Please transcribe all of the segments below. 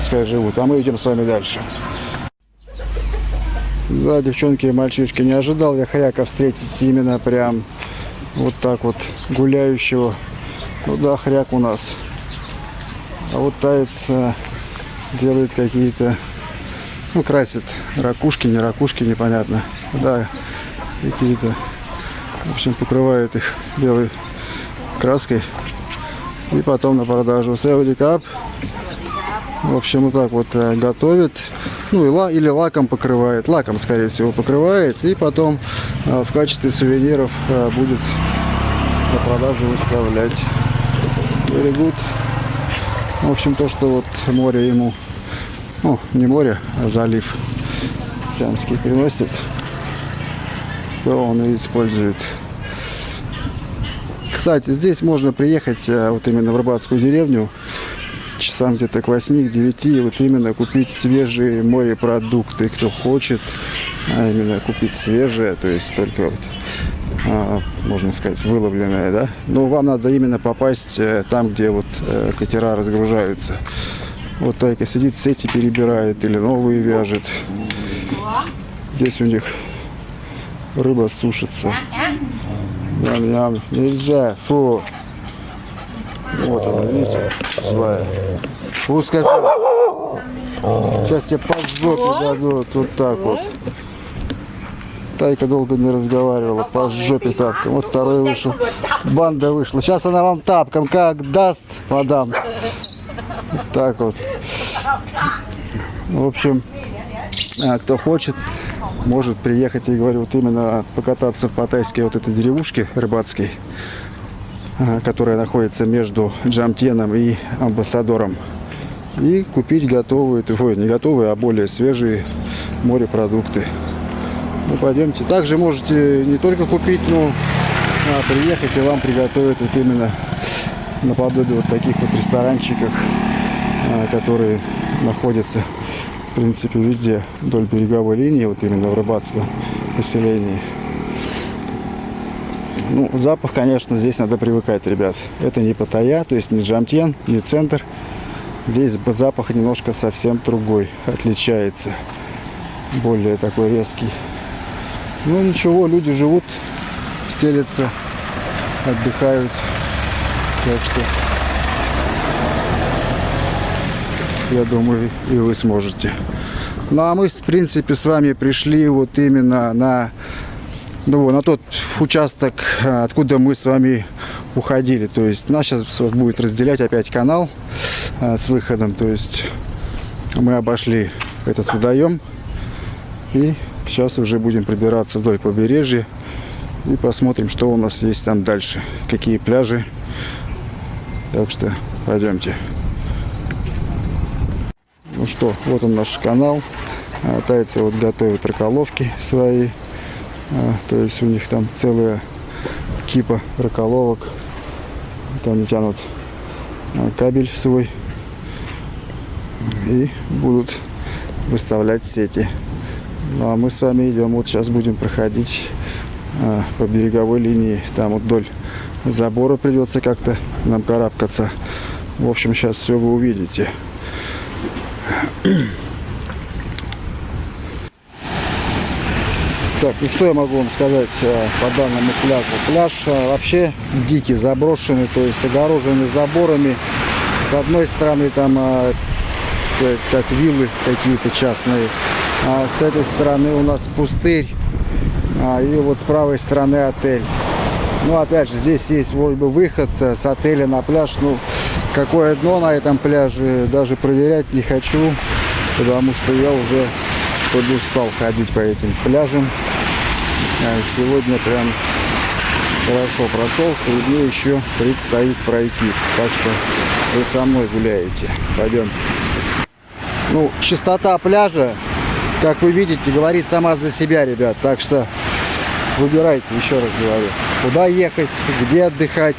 пускай живут. А мы идем с вами дальше. Да, девчонки и мальчишки, не ожидал я хряка встретить именно прям вот так вот гуляющего. Ну да, хряк у нас. А вот таец а, делает какие-то, ну, красит ракушки, не ракушки, непонятно. Да, какие-то, в общем, покрывает их белой краской. И потом на продажу. Севри кап. В общем, вот так вот э, готовит. Ну, или лаком покрывает. Лаком, скорее всего, покрывает. И потом э, в качестве сувениров э, будет на продажу выставлять. Good. В общем, то, что вот море ему, ну, не море, а залив Тянский приносит, то он и использует. Кстати, здесь можно приехать вот именно в Рыбацкую деревню часам где-то к 8 к 9 и вот именно купить свежие морепродукты, кто хочет, а именно купить свежее, то есть только вот а, можно сказать, выловленное, да. Но вам надо именно попасть э, там, где вот э, катера разгружаются. Вот Тайка сидит, сети перебирает или новые вяжет. Здесь у них рыба сушится. Ням-ням. Нельзя. Фу. Вот она, видите, злая. Фу, сказал. Сейчас тебе по жопе дадут. Вот так вот. Тайка долго не разговаривала, по жопе тапком. Вот второй вышел. Банда вышла. Сейчас она вам тапком как даст, мадам. Вот так вот. В общем, а, кто хочет, может приехать, и говорю, вот именно покататься в Паттайской вот этой деревушке рыбацкой, а, которая находится между Джамтеном и Амбассадором. И купить готовые, ой, не готовые, а более свежие морепродукты. Ну, пойдемте. Также можете не только купить, но а, приехать и вам приготовят вот именно наподобие вот таких вот ресторанчиков, а, которые находятся, в принципе, везде вдоль береговой линии, вот именно в рыбацком поселении. Ну, запах, конечно, здесь надо привыкать, ребят. Это не Паттайя, то есть не Джамтен, не центр. Здесь запах немножко совсем другой, отличается. Более такой резкий. Ну ничего, люди живут, селятся, отдыхают. Так что я думаю, и вы сможете. Ну а мы, в принципе, с вами пришли вот именно на, ну, на тот участок, откуда мы с вами уходили. То есть нас сейчас будет разделять опять канал с выходом. То есть мы обошли этот водоем и Сейчас уже будем прибираться вдоль побережья и посмотрим, что у нас есть там дальше, какие пляжи. Так что пойдемте. Ну что, вот он наш канал. А, тайцы вот готовят раколовки свои. А, то есть у них там целая кипа раколовок. Вот они тянут кабель свой и будут выставлять сети. Ну а мы с вами идем, вот сейчас будем проходить а, по береговой линии. Там вот вдоль забора придется как-то нам карабкаться. В общем, сейчас все вы увидите. Так, ну что я могу вам сказать а, по данному пляжу? Пляж а, вообще дикий, заброшенный, то есть огороженный заборами. С одной стороны там а, как виллы какие-то частные, а с этой стороны у нас пустырь. А, и вот с правой стороны отель. Ну, опять же, здесь есть вроде бы выход э, с отеля на пляж. Ну, какое дно на этом пляже, даже проверять не хочу, потому что я уже подустал ходить по этим пляжам. А сегодня прям хорошо прошелся, и мне еще предстоит пройти. Так что вы со мной гуляете. Пойдемте. Ну, чистота пляжа как вы видите, говорит сама за себя, ребят. Так что выбирайте, еще раз говорю, куда ехать, где отдыхать,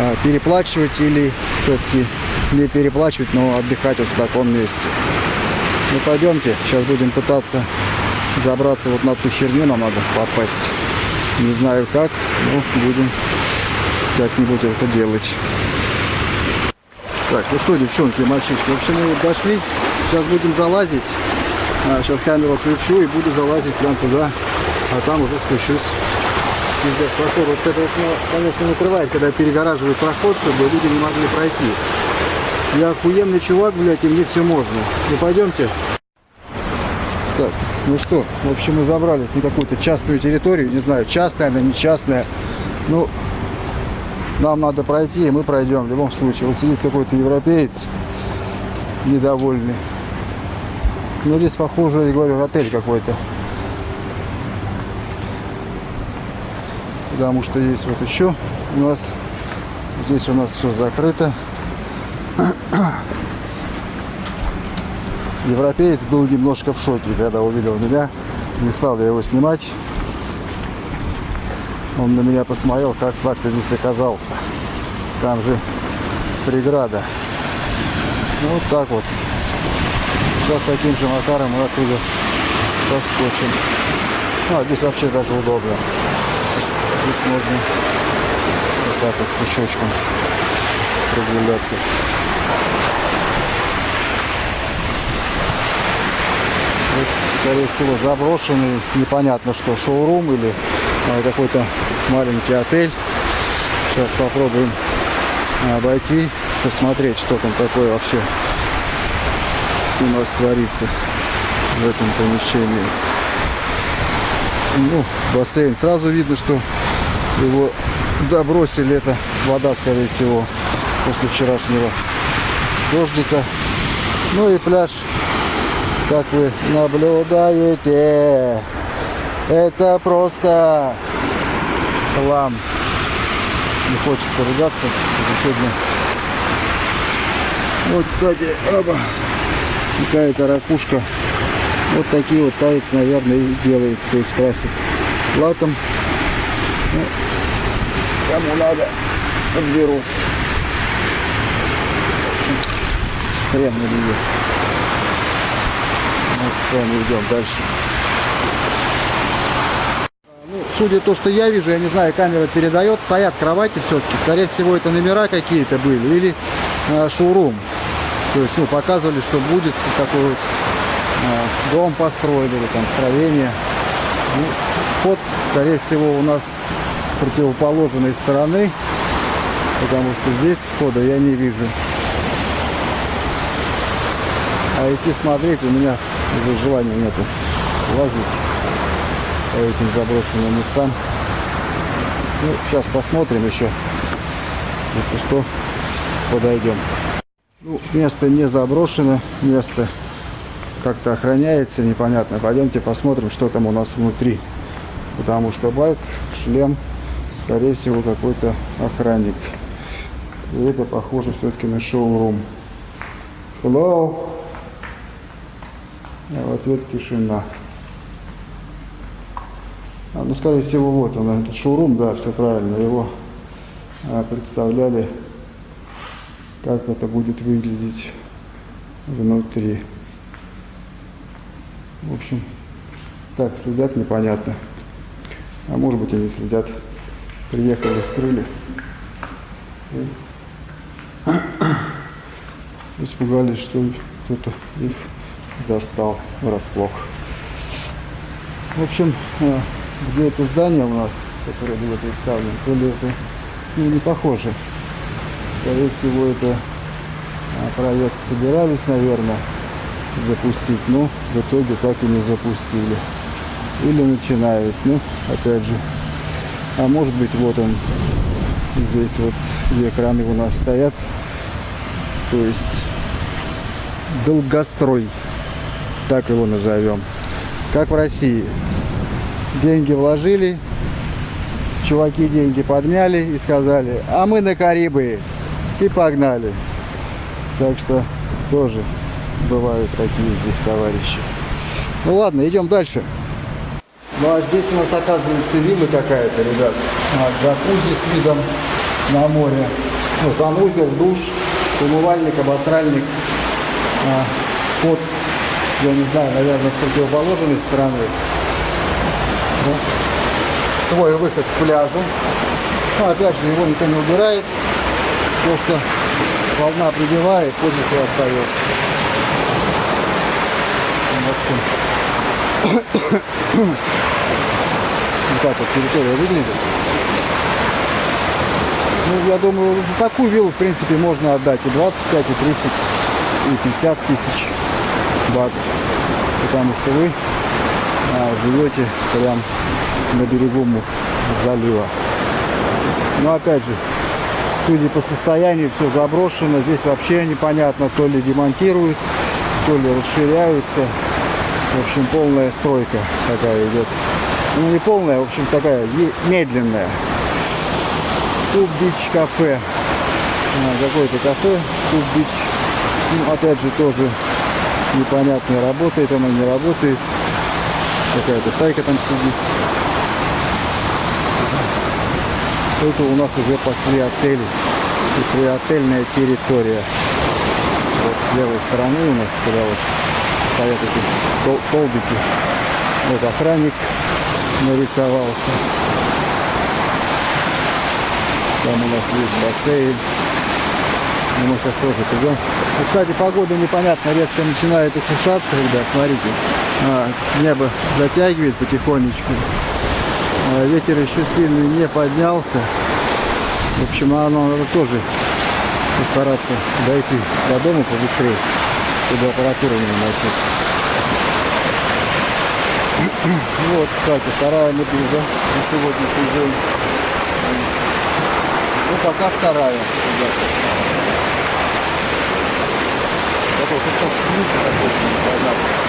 а, переплачивать или все-таки не переплачивать, но отдыхать вот в таком месте. Ну, пойдемте, сейчас будем пытаться забраться вот на ту херню, нам надо попасть. Не знаю как, но будем как-нибудь это делать. Так, ну что, девчонки, мальчишки, в общем, мы дошли. Сейчас будем залазить. А, сейчас камеру включу и буду залазить прям туда. А там уже спущусь. Пиздец, проход. Вот это вот, ну, конечно, накрывает, когда перегораживают проход, чтобы люди не могли пройти. Я охуенный чувак, блядь, и мне все можно. Ну пойдемте. Так, ну что, в общем, мы забрались на какую-то частную территорию. Не знаю, частная она, не частная. Ну, нам надо пройти, и мы пройдем в любом случае. Вот сидит какой-то европеец недовольный. Ну, здесь, похоже, я говорю, отель какой-то. Потому что есть вот еще у нас, здесь у нас все закрыто. Европеец был немножко в шоке, когда увидел меня. Не стал я его снимать. Он на меня посмотрел, как так ты здесь оказался. Там же преграда. Ну вот так вот. Сейчас таким же макаром мы отсюда соскочим. Ну, а здесь вообще даже удобно. Здесь можно вот так вот пешочком прогуляться. Вот, скорее всего, заброшенный, непонятно что, шоурум или а, какой-то маленький отель. Сейчас попробуем обойти, посмотреть, что там такое вообще у нас творится в этом помещении. Ну, бассейн. Сразу видно, что его забросили. Это вода, скорее всего, после вчерашнего дождика. Ну и пляж, как вы наблюдаете, это просто хлам. Не хочется ругаться. Сегодня... Вот, кстати, оба, какая-то ракушка. Вот такие вот таец, наверное, и делает. То есть красит латом. Ну, кому надо, подберут. В общем, хрен на нее. Вот с вами идем дальше. Ну, судя то, что я вижу, я не знаю, камера передает, стоят кровати все-таки. Скорее всего, это номера какие-то были или э, шоурум. То есть, ну, показывали, что будет такой вот э, дом построили или там строение. Ну, вход, скорее всего, у нас с противоположной стороны, потому что здесь входа я не вижу. А идти смотреть у меня уже желания нету лазить по этим заброшенным местам. Ну, сейчас посмотрим еще. Если что, подойдем. Ну, место не заброшено, место как-то охраняется, непонятно. Пойдемте посмотрим, что там у нас внутри. Потому что байк, шлем, скорее всего, какой-то охранник. И это похоже все-таки на шоурум. Hello. А в ответ тишина. А, ну, скорее всего, вот он, этот шоурум, да, все правильно. Его а, представляли, как это будет выглядеть внутри. В общем, так, следят непонятно. А может быть, они следят. Приехали, скрыли. И испугались, что кто-то их застал врасплох. В общем, э, где это здание у нас, которое было представлено, то ли это ну, не похоже. Скорее всего, это а, проект собирались, наверное, запустить, но в итоге так и не запустили. Или начинают, ну, опять же. А может быть, вот он, здесь вот где экраны у нас стоят. То есть долгострой так его назовем. Как в России. Деньги вложили, чуваки деньги подняли и сказали, а мы на Карибы. И погнали. Так что тоже бывают такие здесь товарищи. Ну ладно, идем дальше. Ну а здесь у нас оказывается вилла какая-то, ребят. А, джакузи с видом на море. Ну, санузел, душ, умывальник, обосральник. А, под я не знаю, наверное, с противоположной стороны. Ну, свой выход к пляжу. Но опять же, его никто не убирает, потому что волна прибивает, позиция остается. Общем, вот так вот территория выглядит. Ну, я думаю, за такую виллу, в принципе, можно отдать и 25, и 30, и 50 тысяч бат. Потому что вы а, живете прям на берегу залива. Но опять же, судя по состоянию, все заброшено. Здесь вообще непонятно, то ли демонтируют, то ли расширяются. В общем, полная стройка такая идет. Ну, не полная, в общем, такая медленная. Scoop Beach кафе. А, Какое-то кафе Scoop Beach. Ну, опять же, тоже непонятно, работает оно, не работает. Какая-то тайка там сидит. Это у нас уже пошли отели. И приотельная территория. Вот с левой стороны у нас, когда вот стоят эти столбики. Вот охранник нарисовался. Там у нас есть бассейн. И мы сейчас тоже придем. И, кстати, погода непонятно, резко начинает ухудшаться, ребят, смотрите. А, небо затягивает потихонечку. А, ветер еще сильный не поднялся. В общем, оно надо тоже постараться дойти до дома побыстрее, чтобы аппаратура не начать. Вот, кстати, вторая медуза на сегодняшний день. Ну, пока вторая, ребята. Такой кусок такой, непонятно.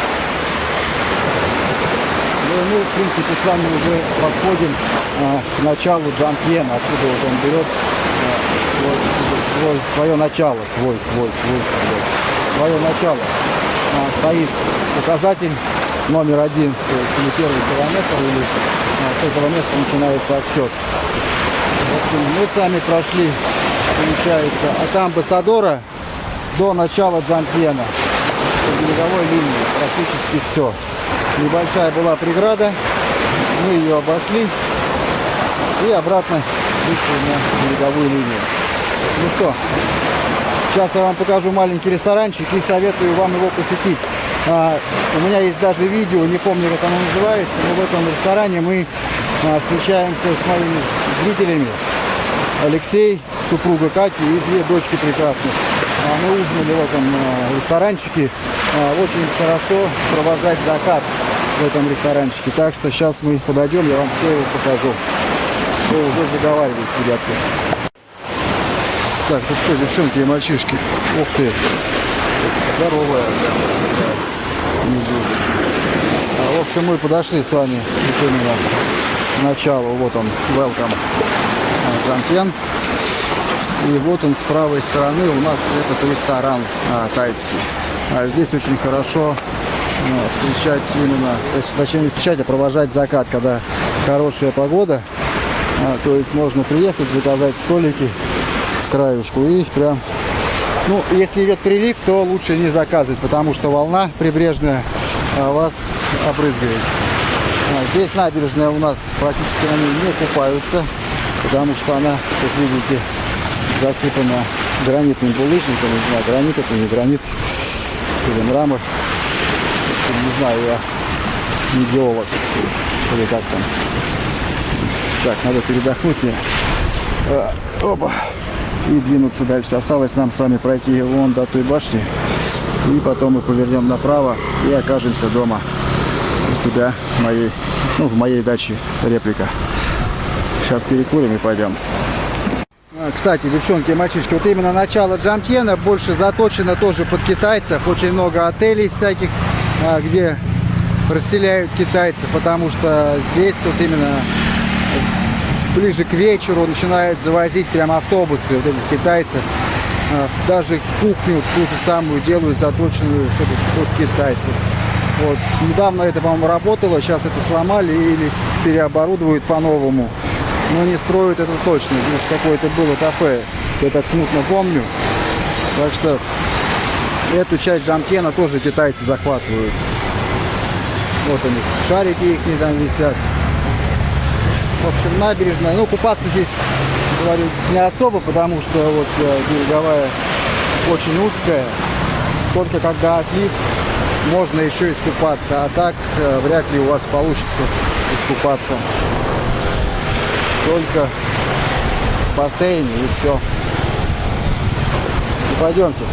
Ну, мы, в принципе, с вами уже подходим а, к началу Джампьена, откуда вот он берет а, свой, свой, свое начало, свой, свой, свой, свой, свое начало. А, стоит указатель номер один, то есть или первый километр, или а, с этого места начинается отсчет. В общем, мы с вами прошли, получается, от амбассадора до начала Джампьена. По береговой линии практически все. Небольшая была преграда, мы ее обошли и обратно вышли на береговую линию. Ну что, сейчас я вам покажу маленький ресторанчик и советую вам его посетить. А, у меня есть даже видео, не помню, как оно называется, но в этом ресторане мы а, встречаемся с моими зрителями. Алексей, супруга Кати и две дочки прекрасных. А, мы ужинали в этом а, ресторанчике. А, очень хорошо провожать закат в этом ресторанчике. Так что сейчас мы подойдем, я вам все его покажу. Все, уже заговариваюсь, ребятки. Так, ну что, девчонки и мальчишки. Ух ты. Здоровая. Медуза. А, в общем, мы подошли с вами именно к началу. Вот он, welcome. Джамкен. И вот он с правой стороны у нас этот ресторан а, тайский. А здесь очень хорошо встречать именно, точнее не встречать, а провожать закат, когда хорошая погода. А, то есть можно приехать, заказать столики с краюшку и прям... Ну, если идет прилив, то лучше не заказывать, потому что волна прибрежная а, вас обрызгает. А, здесь набережная у нас практически на ней не купаются, потому что она, как видите, засыпана гранитным булыжником. Не знаю, гранит это не гранит или мрамор. Не знаю, я не геолог или как там. Так, надо передохнуть мне. А, оба. И двинуться дальше. Осталось нам с вами пройти вон до той башни. И потом мы повернем направо и окажемся дома у себя моей, ну, в моей даче реплика. Сейчас перекурим и пойдем. А, Кстати, девчонки и мальчишки, вот именно начало Джамтьена больше заточено тоже под китайцев. Очень много отелей всяких, где расселяют китайцев, потому что здесь вот именно ближе к вечеру начинают завозить прям автобусы вот этих китайцев. А, Даже кухню ту же самую делают, заточенную, чтобы под китайцев. Вот. Недавно это, по-моему, работало, сейчас это сломали или переоборудуют по-новому. Но не строят это точно. Здесь какое-то было кафе, я так смутно помню. Так что эту часть Джамтена тоже китайцы захватывают. Вот они, шарики их не там висят. В общем, набережная. Ну, купаться здесь, говорю, не особо, потому что вот э, береговая очень узкая. Только когда отлив, можно еще искупаться. А так э, вряд ли у вас получится искупаться. Только в бассейне и все. Пойдемте.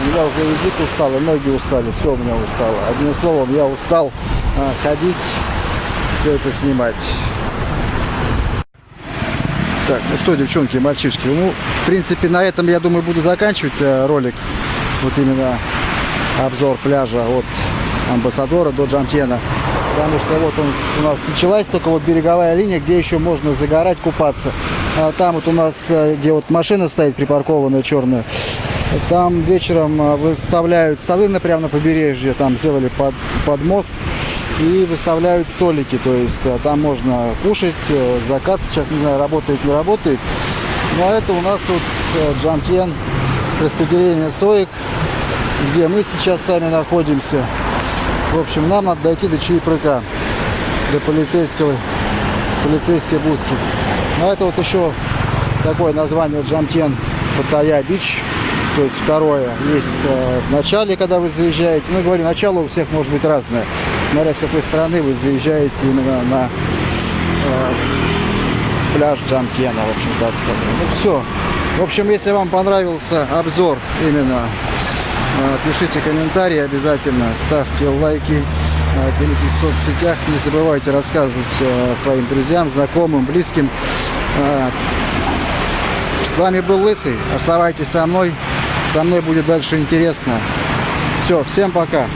У меня уже язык устал, и ноги устали, все у меня устало. Одним словом, я устал а, ходить, все это снимать. Так, ну что, девчонки и мальчишки, ну, в принципе, на этом, я думаю, буду заканчивать э, ролик. Вот именно обзор пляжа от Амбассадора до Джамтена. Потому что вот он у нас началась только вот береговая линия, где еще можно загорать, купаться. А там вот у нас, э, где вот машина стоит припаркованная черная, там вечером э, выставляют столы на прямо на побережье, там сделали под, под мост и выставляют столики, то есть э, там можно кушать, э, закат, сейчас не знаю, работает, не работает. Ну а это у нас вот Джамтен, распределение соек, где мы сейчас сами находимся. В общем, нам надо дойти до Чаепрыка, до полицейского, полицейской будки. Ну это вот еще такое название Джамтен Паттайя Бич. То есть второе есть э, в начале, когда вы заезжаете. Ну, говорю, начало у всех может быть разное. Смотря с какой стороны вы заезжаете именно на э, пляж Джамтена, в общем, так сказать. Ну, все. В общем, если вам понравился обзор именно, э, пишите комментарии обязательно, ставьте лайки, э, делитесь в соцсетях. Не забывайте рассказывать э, своим друзьям, знакомым, близким. Э, с вами был Лысый. Оставайтесь со мной. Со мной будет дальше интересно. Все, всем пока.